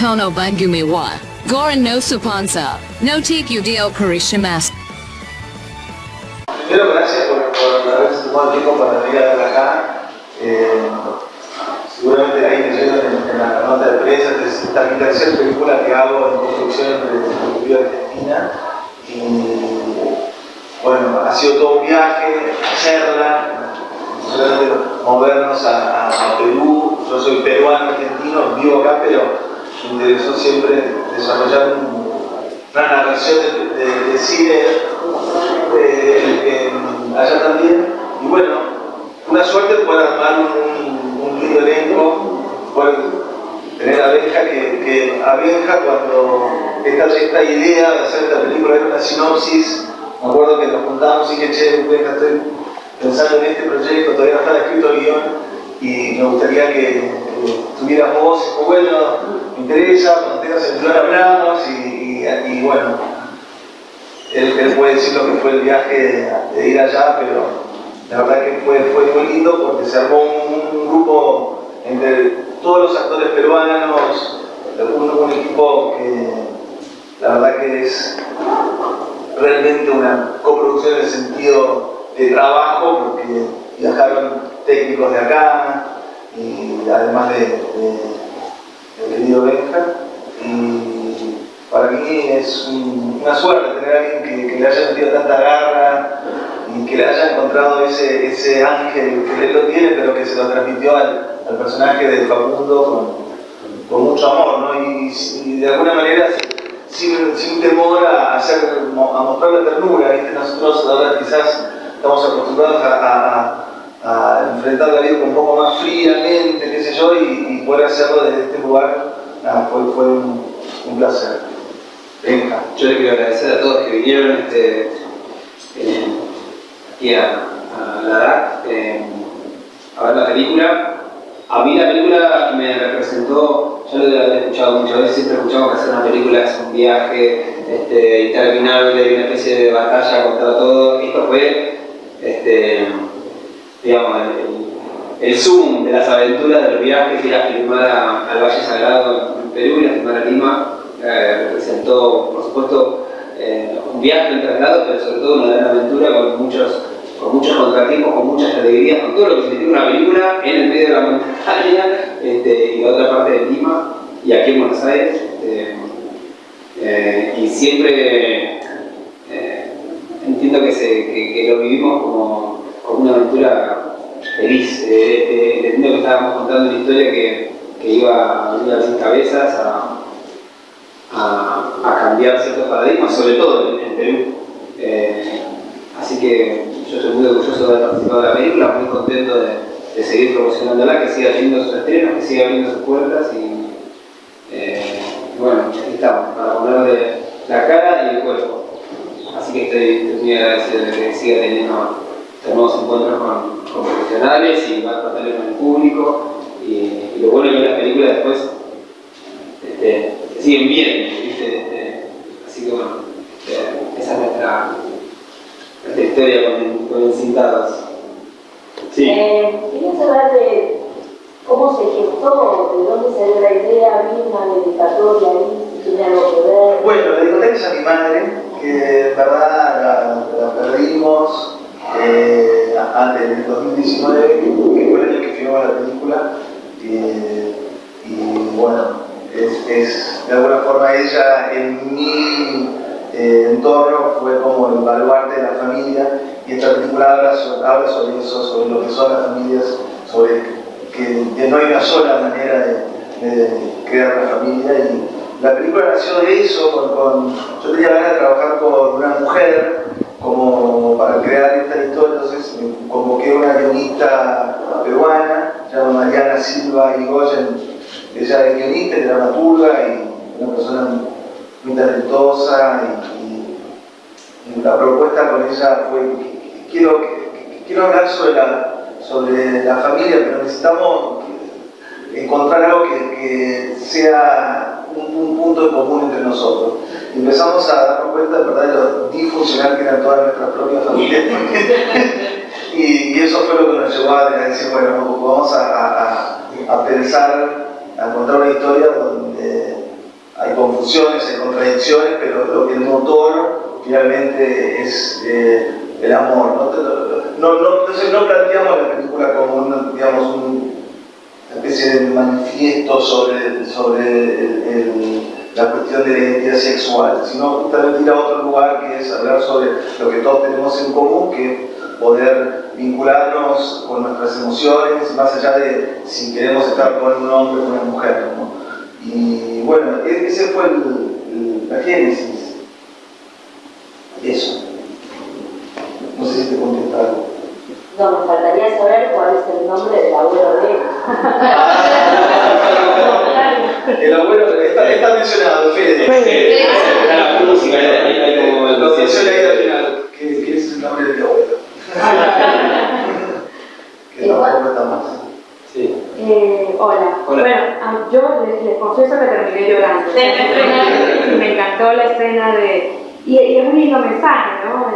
kono bangumi wa. Goran no supansa. No take you dio karishimasu. Primero, gracias por, por haberse tomado el tiempo para venir a acá. Eh, seguramente ahí leyeron en, en la nota de prensa, es mi tercera película que hago en construcción de la Argentina. Y bueno, ha sido todo un viaje, hacerla, movernos a, Perú. Yo soy peruano, argentino, vivo acá, pero me interesó siempre desarrollar una narración de, de, cine allá también. Y bueno, una suerte poder armar un, un lindo elenco, poder tener a Benja, que, a Benja cuando esta, esta idea de hacer esta película era una sinopsis, me acuerdo que nos juntamos y que, che, Benja, estoy pensando en este proyecto, todavía está escrito el guion, y me gustaría que, tuvieras voz, y bueno, me interesa, cuando tengas el guion hablamos, y, y bueno, él, puede decir lo que fue el viaje de, ir allá, pero la verdad que fue, fue muy lindo porque se armó un, grupo entre todos los actores peruanos, un, un equipo que la verdad que es realmente una coproducción en el sentido de trabajo, porque viajaron técnicos de acá, y además de, de, querido Benja. Y para mí es una suerte tener a alguien que, le haya metido tanta garra y que le haya encontrado ese, ese ángel que él lo tiene, pero que se lo transmitió al, personaje de Facundo con, mucho amor, ¿no? y, de alguna manera sin, sin temor a, hacer, a mostrar la ternura. Nosotros ahora quizás estamos acostumbrados a, enfrentar la vida un poco más fríamente, qué sé yo, y, poder hacerlo desde este lugar fue, fue un, placer. Venga. Yo le quiero agradecer a todos que vinieron este, eh, aquí a, la DAC eh, a ver la película. A mí la película me representó, ya lo he escuchado muchas veces, siempre escuchamos que hacer una película es un viaje este, interminable, una especie de batalla contra todo. Esto fue, este, digamos, el, zoom de las aventuras del viaje que era filmar al Valle Sagrado en Perú y a filmar a Lima. Eh, representó, por supuesto, eh, un viaje, un traslado, pero sobre todo una gran aventura con muchos con muchos contratiempos, con muchas alegrías, con todo lo que significa una película en el medio de la montaña este, y otra parte de Lima y aquí en Buenos Aires. Eh, y siempre entiendo que, se, que, lo vivimos como, una aventura feliz. Eh, entiendo que estábamos contando una historia que, que iba a abrir las cabezas, a, a, cambiar ciertos paradigmas, sobre todo en, Perú. así que yo estoy muy orgulloso de haber participado de la película, muy contento de, de seguir promocionándola, que siga haciendo sus estrenos, que siga abriendo sus puertas y eh, bueno, aquí estamos, para ponerle la cara y el cuerpo. Así que estoy, muy agradecido de que siga teniendo nuevos encuentros con, profesionales y más tratar con el público y, lo bueno es que las películas después este, siguen bien, este, así que bueno, este, esa es nuestra historia con, con encintados. Sí. Eh, quería saber de cómo se gestó, de dónde salió la idea, había una dedicatoria ahí, si tiene algo que ver. Bueno, la dedicatoria es a mi madre, que en verdad la, perdimos eh, antes del 2019, que fue el año que filmamos la película. y bueno, es, de alguna forma ella en mi eh, entorno fue como el baluarte de la familia y esta película habla sobre, eso, sobre lo que son las familias, sobre que, no hay una sola manera de, crear una familia y la película nació de eso, con, yo tenía ganas de trabajar con una mujer como para crear esta historia, entonces convoqué a una guionista peruana, llamada Mariana Silva Irigoyen, ella es guionista, es dramaturga y una persona muy talentosa y, la propuesta con ella fue, quiero, quiero hablar sobre la, sobre la familia, pero necesitamos encontrar algo que, sea un, punto en común entre nosotros. Empezamos a darnos cuenta ¿verdad? de lo disfuncional que eran todas nuestras propias familias. y, eso fue lo que nos llevó a decir, bueno, vamos a, a, a pensar, a encontrar una historia donde hay confusiones, hay contradicciones, pero lo que el motor finalmente es eh, el amor. ¿no? No, entonces no planteamos la película como una, digamos, una especie de manifiesto sobre, sobre la cuestión de la identidad sexual, sino justamente ir a otro lugar que es hablar sobre lo que todos tenemos en común, que es poder vincularnos con nuestras emociones, más allá de si queremos estar con un hombre o una mujer. Y bueno, e-, ese fue el, la génesis. Eso. No sé si te contestaron. No, me faltaría saber cuál es el nombre del abuelo de él. el abuelo está, está mencionado, Fede. Fede. Está la música, hay como Lo menciona ahí al final, que, es el nombre de mi abuelo. que tampoco está más. Sí. Eh, hola. hola. Bueno, yo les, les, confieso que terminé llorando. me encantó la escena de... Y, y es un lindo mensaje, ¿no?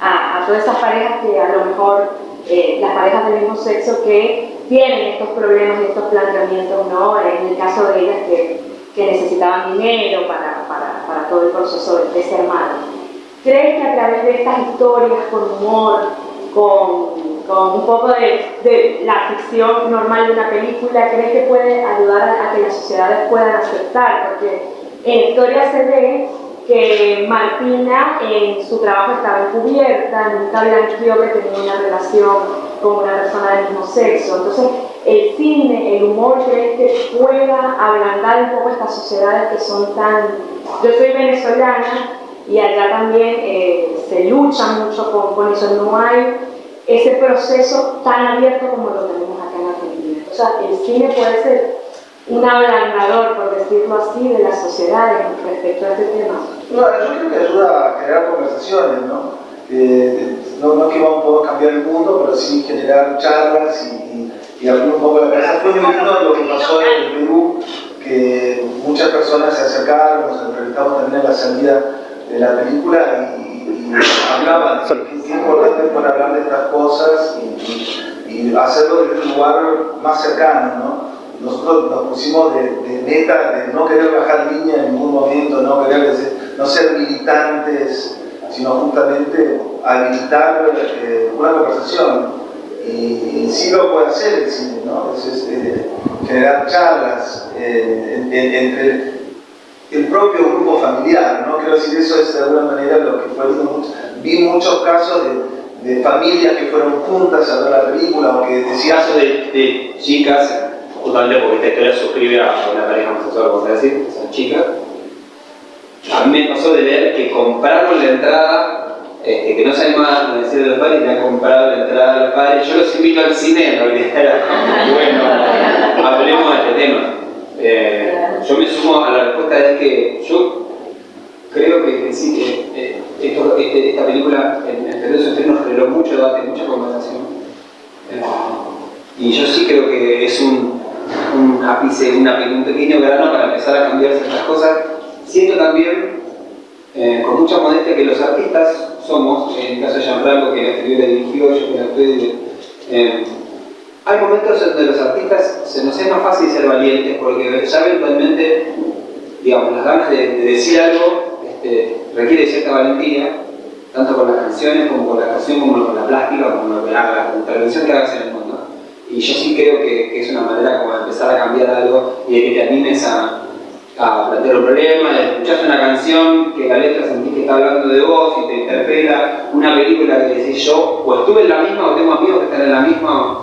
A, todas esas parejas que a lo mejor, eh, las parejas del mismo sexo que tienen estos problemas y estos planteamientos, ¿no? En el caso de ellas que, que necesitaban dinero para, para, para, todo el proceso de, ser madre. ¿Crees que a través de estas historias, con humor, con, con un poco de, de, la ficción normal de una película, crees que puede ayudar a, a que las sociedades puedan aceptar? Porque en historia se ve que Martina en su trabajo estaba encubierta, nunca blanqueó que tenía una relación con una persona del mismo sexo. Entonces, el cine, el humor, ¿crees que pueda ablandar un poco estas sociedades que son tan... Yo soy venezolana y allá también eh, se lucha mucho con, con, eso, no hay ese proceso tan abierto como lo tenemos acá en Argentina. O sea, el cine puede ser un ablandador, por decirlo así, de las sociedades respecto a este tema? No, yo creo que ayuda a generar conversaciones, ¿no? No, no que vamos a poder cambiar el mundo, pero sí generar charlas y, abrir un poco la cabeza. Fue muy lindo lo que pasó en el Perú, que muchas personas se acercaron, nos entrevistamos también en la salida de la película y, y hablaban, qué importante es hablar de estas cosas y hacerlo desde un lugar más cercano, ¿no? Nosotros nos pusimos de, de, meta de no querer bajar línea en ningún momento, no querer no ser militantes, sino justamente habilitar eh, una conversación. Y, y, sí lo puede hacer el cine, ¿no? Es, eh, generar charlas eh, en, en, entre el propio grupo familiar, ¿no? Quiero decir, eso es de alguna manera lo que fue mucho. Vi muchos casos de, de, familias que fueron juntas a ver la película o que decían... Casos de, de chicas porque esta historia suscribe a una pareja homosexual, vamos a decir, son chicas. A mí me pasó de ver que compraron la entrada, este, que no se animaban a decir de los padres, y han comprado la entrada de los padres. Yo los invito al cine, en realidad era bueno, hablemos de este tema. Eh, yo me sumo a la respuesta de que yo creo que, sí, eh, esto, este, esta película en, en Perú nos generó mucho debate, mucha conversación. Eh, y yo sí creo que es un, un ápice, una, un pequeño grano para empezar a cambiar ciertas cosas. Siento también, eh, con mucha modestia, que los artistas somos, en el caso de Gianfranco, que la escribió la dirigió, yo que la eh, hay momentos en donde los artistas se nos es más fácil ser valientes porque ya eventualmente, digamos, las ganas de, de decir algo este, requiere cierta valentía, tanto con las canciones como con la actuación, como con la plástica, como con la, la intervención que hagas en el mundo. Y yo sí creo que, que, es una manera como de empezar a cambiar algo y de que te animes a, a plantear un problema, de escuchar una canción que la letra sentís que está hablando de vos y te interpela, una película que decís yo, o estuve en la misma o tengo amigos que están en la misma,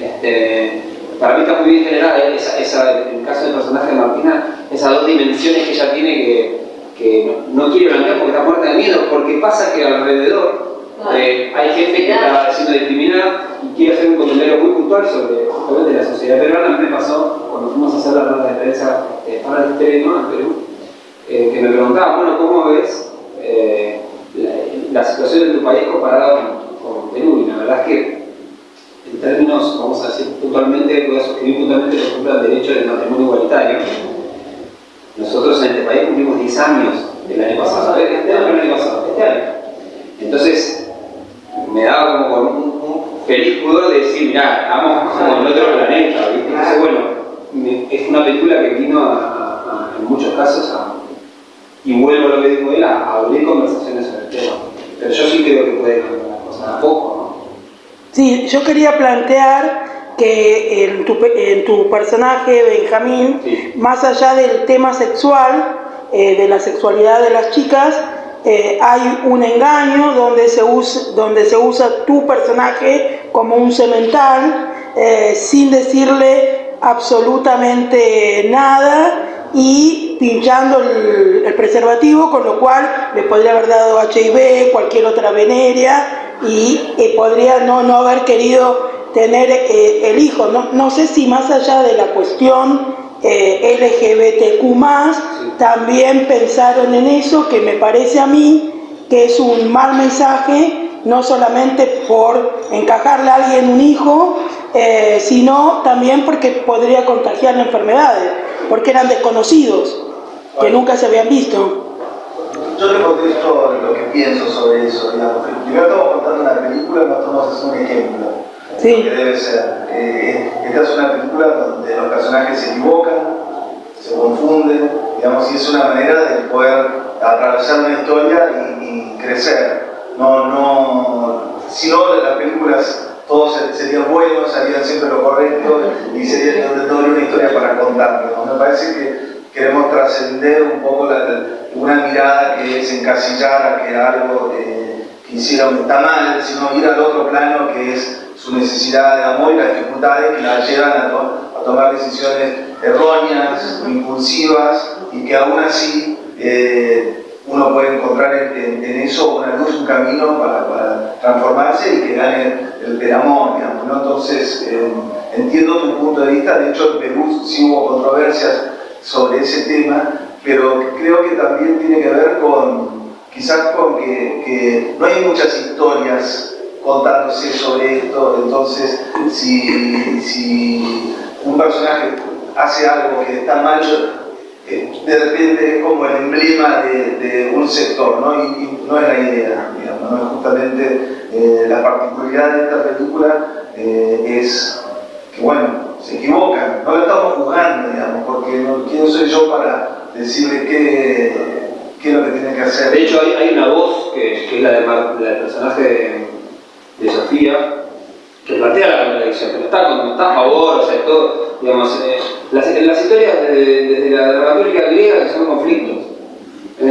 este, para mí está muy bien generada esa, esa, en el caso del personaje de Martina, esas dos dimensiones que ella tiene que, que no, no quiere blanquear porque está muerta de miedo, porque pasa que alrededor eh, hay gente que está siendo discriminada y quiere hacer un comentario muy sobre justamente la sociedad peruana. A mí me pasó cuando fuimos a hacer la rueda de prensa eh, para el TV ¿no? en Perú, eh, que me preguntaban, bueno, ¿cómo ves eh, la, situación de tu país comparada con, Perú? Y la verdad es que en términos, vamos a decir puntualmente, voy a suscribir puntualmente, por ejemplo, al derecho del matrimonio igualitario. Nosotros en este país cumplimos 10 años del año pasado, este año, el año pasado, este año. Entonces, me daba como con un, pudor de decir, mirá, estamos como en otro planeta, ¿viste? Entonces, bueno, me, es una película que vino a, a, en muchos casos, y vuelvo a lo que dijo él, a, abrir conversaciones sobre el tema. Pero yo sí creo que puede cambiar la cosa, a poco, ¿no? Sí, yo quería plantear que en tu, en tu personaje, Benjamín, más allá del tema sexual, eh, de la sexualidad de las chicas, eh, hay un engaño donde se, usa, donde se usa tu personaje como un cemental, eh, sin decirle absolutamente nada y pinchando el, preservativo, con lo cual le podría haber dado HIV, cualquier otra veneria y podría no, no haber querido tener el hijo. No, no sé si más allá de la cuestión eh, LGBTQ también pensaron en eso, que me parece a mí que es un mal mensaje, no solamente por encajarle a alguien un hijo, eh, sino también porque podría contagiarle enfermedades, porque eran desconocidos, que nunca se habían visto. Yo te contesto lo que pienso sobre eso, digamos. Primero estamos contando una película, no estamos un ejemplo sí. que debe ser. Eh, esta es una película donde los personajes se equivocan, se confunden, digamos, y es una manera de poder atravesar una historia y, crecer. No, no, si no, las películas todos serían buenos, harían siempre lo correcto y sería no una historia para contar. Me parece que queremos trascender un poco una mirada que es encasillar a que algo eh, que hiciera está mal, sino ir al otro plano que es su necesidad de amor y las dificultades que la llevan a, tomar decisiones erróneas, impulsivas y que aún así eh, uno puede encontrar en, eso una luz, un camino para, transformarse y que gane el, amor, digamos, Entonces, eh, entiendo tu punto de vista, de hecho en Perú sí hubo controversias sobre ese tema, pero creo que también tiene que ver con, quizás con que no hay muchas historias contándose sobre esto, entonces si, si un personaje hace algo que está mal, eh, de repente es como el emblema de, un sector, ¿no? Y, no es la idea, digamos, ¿no? justamente eh, la particularidad de esta película eh, es que, bueno, se equivocan, no lo estamos juzgando, digamos, porque no, ¿quién soy yo para decirle qué, qué es lo que tiene que hacer? De hecho, hay, una voz que, es la, de del personaje de de Sofía, que plantea la contradicción, pero está, está a favor, o sea, todo, digamos, eh, las, historias desde la dramaturgia griega son conflictos,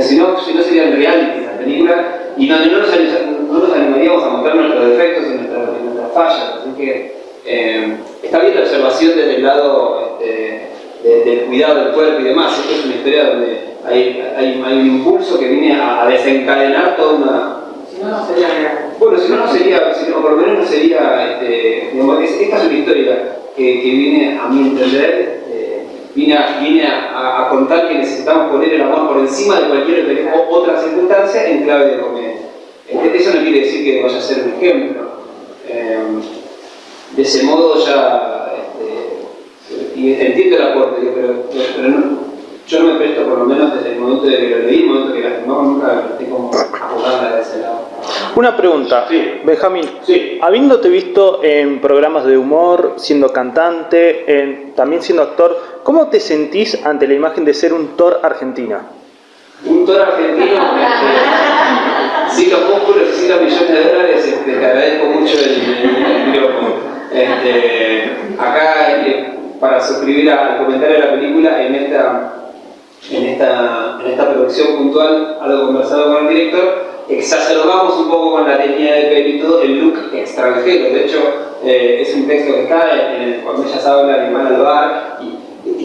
si no, si no serían reality las películas, y donde no nos, no animaríamos a mostrar nuestros defectos y nuestras, fallas, así que eh, está bien la observación desde el lado este, del cuidado del cuerpo y demás, esto es una historia donde hay, hay, un impulso que viene a desencadenar toda una si no, no sería real. Bueno, si no, no sería, si no, por lo menos no sería, este, digamos, esta es una historia que, que viene, a mi entender, este, viene, a, viene a, contar que necesitamos poner el amor por encima de cualquier otra circunstancia en clave de comedia. Este, eso no quiere decir que vaya a ser un ejemplo. Eh, de ese modo ya, este, y entiendo el aporte, pero, yo no me presto, por lo menos desde el momento de que lo leí, el momento que la firmamos, nunca presté como abogada de ese lado. Una pregunta, sí. Benjamín. Sí. Habiéndote visto en programas de humor, siendo cantante, en, también siendo actor, ¿cómo te sentís ante la imagen de ser un Thor argentina? Un Thor argentino, sin los músculos y los millones de dólares, este, te agradezco mucho el, micrófono. Este, acá, eh, para suscribir al comentario de la película, en esta en esta, en esta producción puntual, algo conversado con el director, exacerbamos un poco con la técnica de pelo y todo el look extranjero. De hecho, eh, es un texto que está en, el, cuando ellas hablan y van al bar y,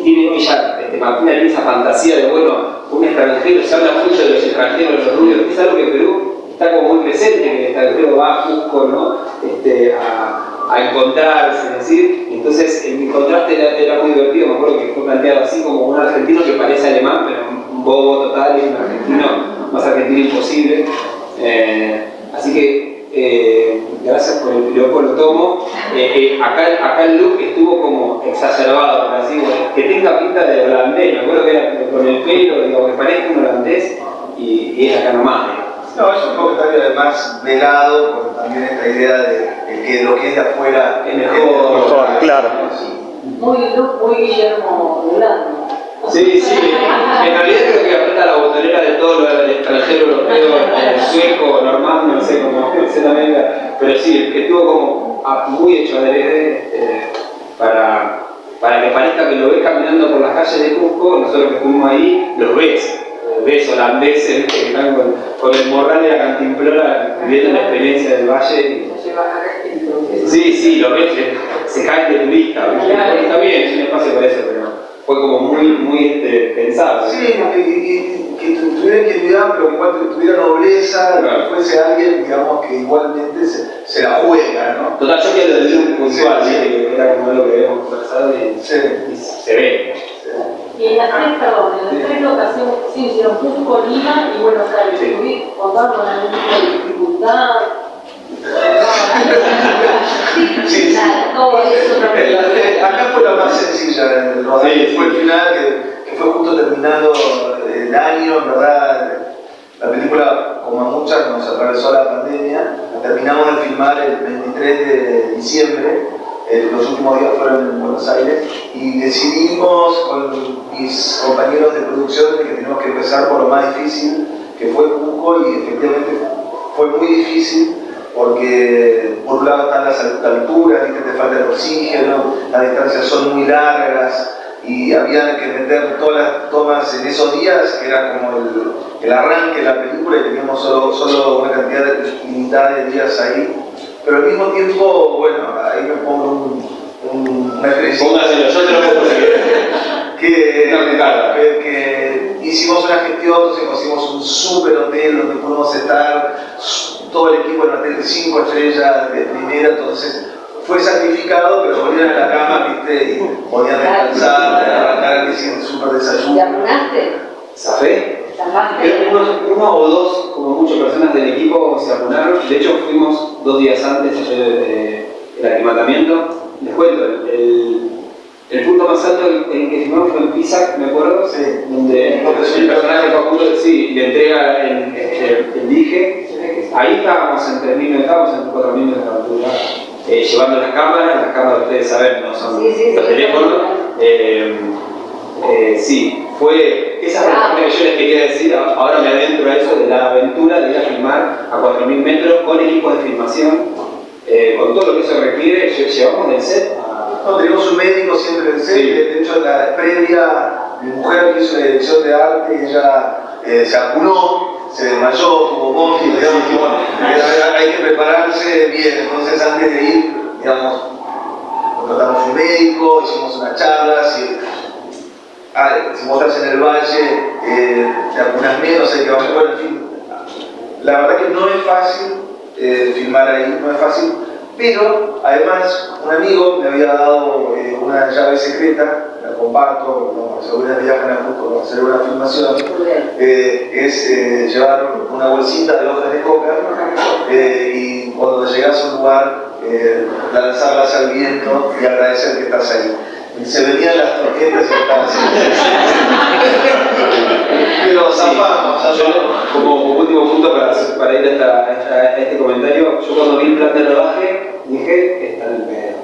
tiene ella, este, Martina tiene esa fantasía de, bueno, un extranjero, se habla mucho de los extranjeros, de los rubios, es algo que en Perú está como muy presente, que el extranjero va a ¿no? Este, a, a encontrarse, es decir, entonces el contraste era, muy divertido, me acuerdo que fue planteado así como un argentino que parece alemán, pero un bobo total y un argentino más argentino imposible. Eh, así que eh, gracias por el piropo, lo tomo. Eh, acá, acá el look estuvo como exacerbado, por así que tenga pinta de holandés, me acuerdo que era con el pelo, digo, que parezca un holandés y, y es acá nomás. No, es un comentario además velado por también esta idea de, que lo que es de afuera es mejor. claro. Muy, muy Guillermo Delano. Sí, sí, en realidad creo que aprieta la botonera de todo lo del extranjero europeo, el sueco, normal, no sé cómo se la venga, pero sí, que estuvo como muy hecho adrede eh, para, para que parezca que lo ves caminando por las calles de Cusco, nosotros que estuvimos ahí, lo ves, ves holandeses que están con, con, el morral de la cantimplora viviendo la experiencia del valle. Sí, sí, lo ves, se cae de turista, está bien, es un espacio para eso, fue como muy, muy este, pensado. Sí, que tuviera ingenuidad, pero que igual tuviera nobleza, que fuese alguien, digamos, que igualmente se, se la juega, ¿no? Total, yo quiero decir un puntual, sí, que era como lo que habíamos conversado y, y se ve. Y en las tres, perdón, en las tres locaciones sí hicieron Cusco, Lima y Buenos Aires. Sí. ¿Contaron con algún tipo de dificultad? Sí, sí. Acá fue la más sencilla rodaje, fue el final que, que, fue justo terminando el año, en verdad. La película, como a muchas, nos atravesó la pandemia. terminamos de filmar el 23 de diciembre, eh, los últimos días fueron en Buenos Aires, y decidimos con mis compañeros de producción que teníamos que empezar por lo más difícil, que fue Cusco, y efectivamente fue muy difícil porque por un lado están las alturas, que te falta el oxígeno, las distancias son muy largas y había que meter todas las tomas en esos días, que era como el, el arranque de la película y teníamos solo, solo una cantidad limitada de días ahí. Pero al mismo tiempo, bueno, ahí me pongo un, un, una. Póngaselo, yo te lo puedo que, que, que, hicimos una gestión, entonces conseguimos un super hotel donde pudimos estar todo el equipo en un hotel de 5 estrellas de primera, entonces fue sacrificado, pero volvieron a la cama, viste, y podían descansar, arrancar el súper desayuno. ¿Te apunaste? ¿Zafé? Uno, uno o dos, como muchas personas del equipo, se apunaron. De hecho, fuimos dos días antes del de, el aclimatamiento. Les cuento, el, fue en Pisa, me acuerdo, sí. donde el personaje Facundo sí, le entrega el, el, el dije. Ahí estábamos en 3.000 metros, estábamos en 4.000 metros de altura, eh, llevando las cámaras, las cámaras ustedes saben, no son sí, sí, los teléfonos. Eh, eh, sí, fue esa parte que yo les quería decir, ahora me adentro a eso de la aventura de ir a filmar a 4.000 metros con equipos de filmación, eh, con todo lo que eso requiere, llevamos del set no, tenemos un médico siempre en sí. de hecho la previa, mi mujer que hizo la dirección de arte ella eh, se acunó, se desmayó, tuvo vómito, digamos que bueno, hay que prepararse bien, entonces antes de ir, digamos, contratamos un médico, hicimos unas charlas y ah, si vos estás en el valle, eh, te acunas menos, hay que bajar, bueno, en fin, la verdad que no es fácil eh, filmar ahí, no es fácil, pero además un amigo me había dado eh, una llave secreta, la comparto, no, si alguna viajan a hacer una filmación, eh, es eh, llevar una bolsita de hojas de coca eh, y cuando llegas a un lugar lanzarlas al viento y agradecer que estás ahí. Y se venían las torquetas y estaban así. Pero zafamos, Como último punto para, para ir a, a, este comentario, yo cuando vi el plan de rodaje dije, está en el pedo.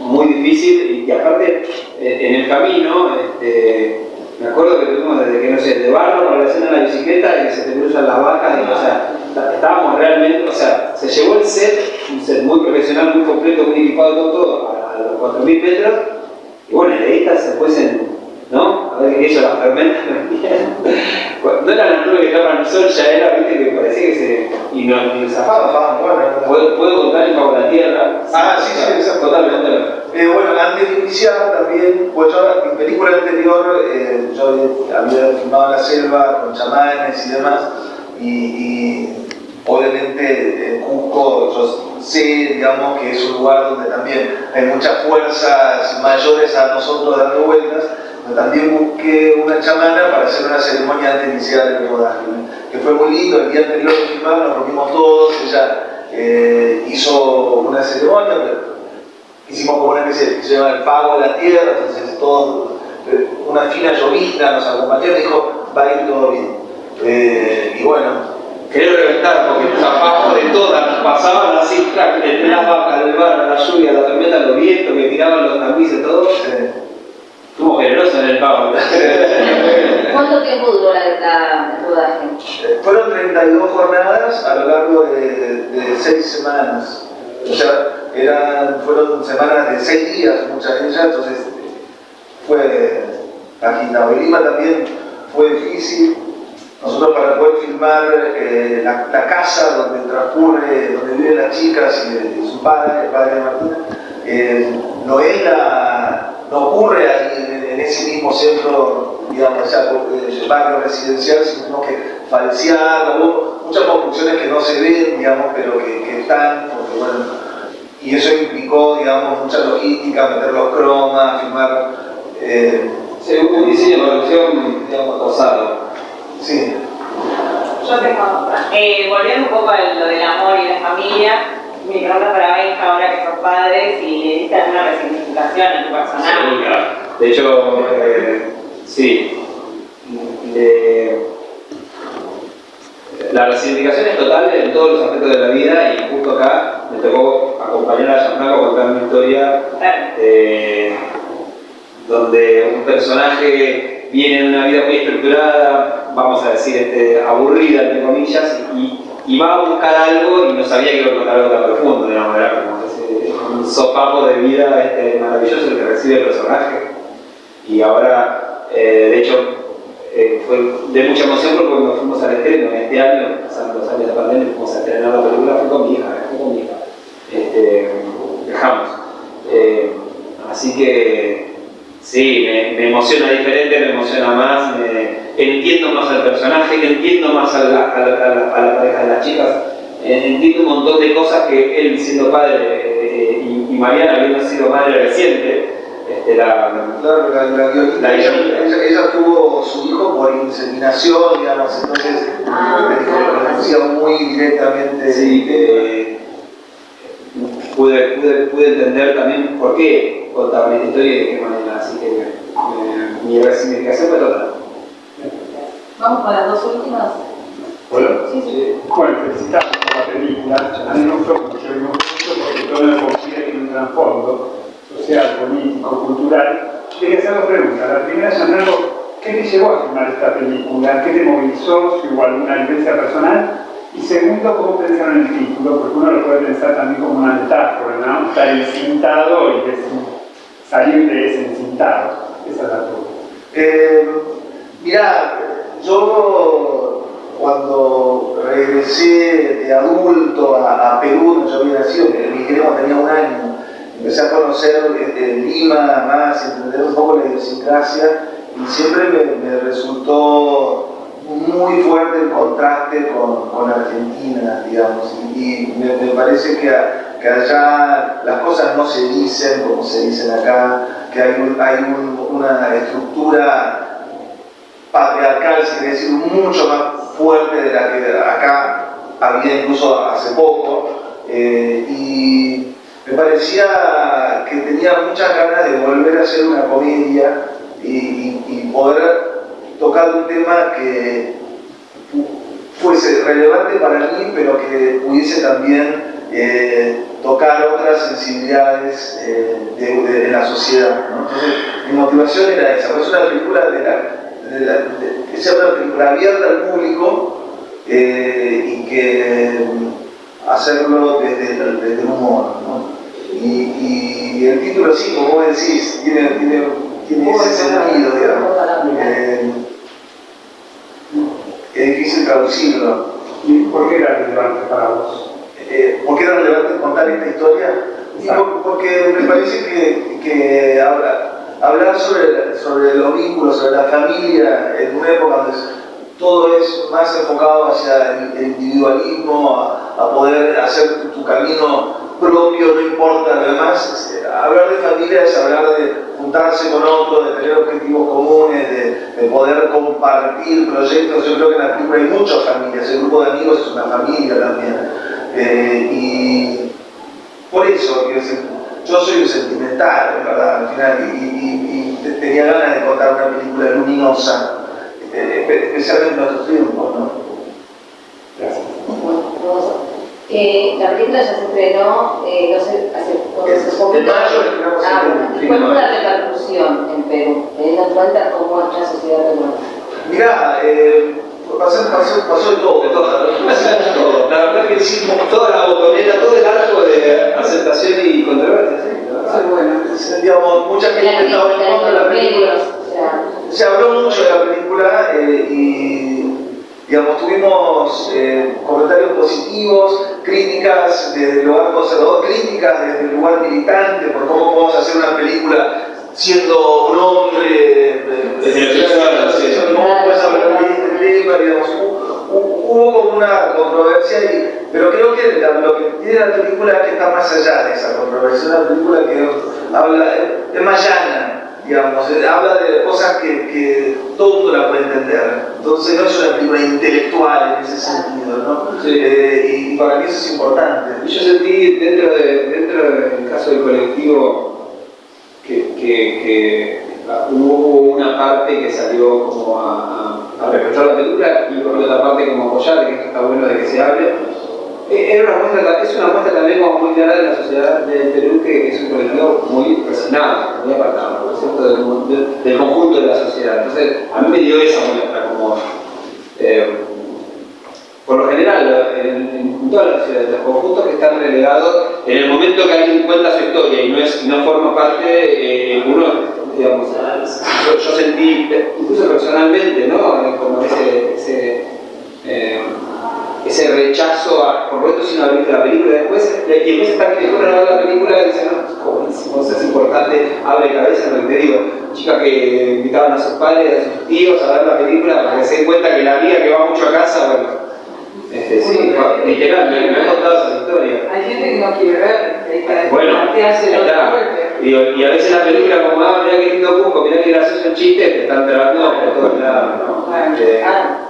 Muy difícil y, aparte eh, en el camino, este, me acuerdo que tuvimos desde que no sé, de barro para la escena de la bicicleta y que se te cruzan las vacas, y, o sea, estábamos realmente, o sea, se llevó el set, un set muy profesional, muy completo, muy equipado, todo, todo a, los 4.000 metros, y bueno, el edita se fuesen ¿no? A ver que ellos las fermentan No eran las nubes que tapan el sol, ya era, viste, que parecía que se. y zafaban. bueno. ¿Puedo, ¿Puedo contar el pago de la tierra? Ah, sí, sí, exacto. Totalmente. Eh, bueno, antes de iniciar también, pues yo en mi película anterior, eh, yo había filmado en la selva con chamanes y demás, y, y obviamente en Cusco yo sé, digamos, que es un lugar donde también hay muchas fuerzas mayores a nosotros dando vueltas, también busqué una chamana para hacer una ceremonia antes de iniciar el rodaje, que fue muy lindo, el día anterior de filmar nos reunimos todos, ella eh, hizo una ceremonia, hicimos como una especie que se llama el pago a la tierra, entonces todo, eh, una fina llovizna nos acompañó y dijo, va a ir todo bien. Eh, y bueno, Quería reventar porque zafamos de todas, así, entre las vacas, el bar, la lluvia, la tormenta, los vientos que tiraban los tamices, todo. Estuvo generoso en tiempo duró la, la, el rodaje? Fueron 32 jornadas a lo largo de, de 6 semanas. O sea, eran, fueron semanas de 6 días, muchas de ellas, entonces fue agitado. El Lima también fue difícil. Nosotros para poder filmar eh, la, casa donde transcurre, donde viven las chicas y, de, su padre, el padre de Martina, eh, no, era, no ocurre ahí en, ese mismo centro, digamos, ya, eh, barrio residencial, sino que falsear, hubo muchas construcciones que no se ven, digamos, pero que, que están, porque bueno, y eso implicó, digamos, mucha logística, meter los cromas, filmar. Eh, sí, un diseño de producción, digamos, posado. Sí. Yo tengo otra. Eh, volviendo un poco a lo del amor y la familia, mi pregunta para Benja, ahora que sos padres, si le diste alguna resignificación a tu personaje. De hecho, eh, sí. De, la resignificación es total en todos los aspectos de la vida y justo acá me tocó acompañar a Gianfranco a contar una historia eh, donde un personaje viene en una vida muy estructurada, vamos a decir, este, aburrida, entre comillas, y, va a buscar algo y no sabía que iba a encontrar algo tan profundo, de una manera como ese, un sopapo de vida este, maravilloso que recibe el personaje. Y ahora, eh, de hecho, eh, fue de mucha emoción porque cuando fuimos al estreno este año, pasando los años de pandemia, fuimos a estrenar la película, fue con mi hija, fue con mi hija. Este, dejamos. Eh, así que sí, me, me, emociona diferente, me emociona más, me, entiendo más al personaje, entiendo más a la, a la, a la, a la pareja de las chicas, eh, entiendo un montón de cosas que él siendo padre eh, y, y Mariana habiendo sido madre reciente, este, la, claro, la, la, la ella, ella, ella, tuvo su hijo por inseminación, digamos, entonces ah, me dijo, lo conocía muy directamente. Sí, eh, pude, pude, pude, entender también por qué contaban esta historia y de qué manera, así que eh, mi resignificación fue total. Vamos con las dos últimas. Bueno, sí, sí. bueno felicitamos por la película. A mí me gustó mucho, me gustó porque toda la comunidad tiene un trasfondo social, político, cultural. Quería hacer dos preguntas. La primera, Fernando, ¿qué te llevó a filmar esta película? ¿Qué te movilizó? ¿Si hubo alguna vivencia personal? Y segundo, ¿cómo pensaron en el título? Porque uno lo puede pensar también como una metáfora, ¿no? Estar encintado y salir de ese encintado. Esa es la pregunta. Eh, mirá, yo cuando regresé de adulto a, Perú, no yo había nacido, emigré cuando tenía un año, empecé a conocer eh, Lima más, entender un poco la idiosincrasia y siempre me resultó muy fuerte el contraste con, Argentina, digamos, y, me, parece que, que, allá las cosas no se dicen como se dicen acá, que hay, hay un, una estructura patriarcal, si decir, mucho más fuerte de la que acá había incluso hace poco, eh, y me parecía que tenía muchas ganas de volver a hacer una comedia y poder tocar un tema que fuese relevante para mí, pero que pudiese también eh, tocar otras sensibilidades eh, de, de, de, la sociedad. ¿no? Entonces, mi motivación era esa, pues una película de la, de la, una película abierta al público eh, y que hacerlo desde, desde el humor. ¿no? Y, y, el título sí, como vos decís, tiene, tiene, tiene ese sentido, digamos. Es difícil traducirlo. ¿Y por qué era relevante para vos? Eh, ¿Por qué era relevante contar esta historia? Porque me parece que, que habla, hablar sobre, sobre los vínculos, sobre la familia, en una época donde todo es más enfocado hacia el, individualismo, a, a poder hacer tu, tu camino propio, no importa lo demás. Hablar de familia es hablar de juntarse con otros, de tener objetivos comunes, de, de, poder compartir proyectos. Yo creo que en la película hay muchas familias, el grupo de amigos es una familia también. Eh, y por eso, yo soy un sentimental, ¿verdad? Al final, y, tenía ganas de contar una película luminosa, eh, especialmente en nuestros tiempos, ¿no? Gracias. Eh, la película ya se estrenó, eh, no sé, hace, hace poco. En mayo estrenamos ah, ¿Cuál fue la repercusión en Perú? Teniendo en cuenta cómo es la sociedad peruana. Mirá, eh, pasó, pasó, pasó de todo. De todo, todo. La verdad que hicimos toda la botonera, todo el arco de aceptación y controversia, ¿sí? bueno, digamos, mucha gente estaba en contra de la película. Se habló mucho de la película eh, y digamos, tuvimos eh, comentarios positivos, críticas desde el lugar conservador, críticas desde el lugar militante por cómo podemos hacer una película siendo un hombre, puedes hablar de hubo como una controversia, y, pero creo que lo que tiene la película es que está más allá de esa controversia, una película que habla, es más llana, digamos, habla de cosas que, que, todo el mundo la puede entender, entonces no es una película intelectual en ese sentido, ¿no? Eh, y para mí eso es importante. Yo sentí dentro, de, dentro del caso del colectivo que, que, hubo una parte que salió como a, a, reprochar la película y por otra parte como apoyar, que esto está bueno de que se hable. Eh, era una muestra, es una muestra también como muy clara de la sociedad del Perú, que es un colectivo muy presionado, muy apartado, Del, conjunto de la sociedad. Entonces, a mí me dio esa muestra como... Eh, por lo general, en, todas las sociedades, los conjuntos que están relegados, en el momento que alguien cuenta su historia y no, es, no forma parte, eh, uno, digamos, yo, sentí, incluso personalmente, ¿no? Como ese, ese, eh, ese rechazo a, por lo tanto, si no visto la película, después, y después está que no la película y dice, no, buenísimo, es importante, abre cabeza lo que te digo, chicas que invitaban a sus padres, a sus tíos a ver la película para que se den cuenta que la amiga que va mucho a casa, bueno, este, sí, literal, me, me contado esa historia. Hay gente que no quiere ver, que bueno, y, y, a veces la película como, ah, mira qué lindo Cusco, mira qué gracioso el chiste, te están trabajando por todos lados, ¿no? Eh,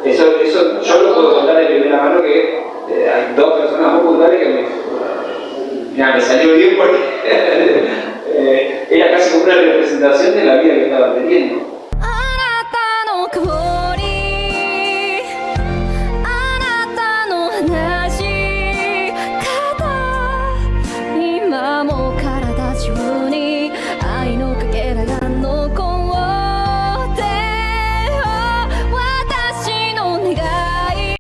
eso, eso yo lo puedo contar de primera mano que eh, hay dos personas muy puntuales que me, mira, me salió bien porque eh, era casi como una representación de la vida que estaba teniendo.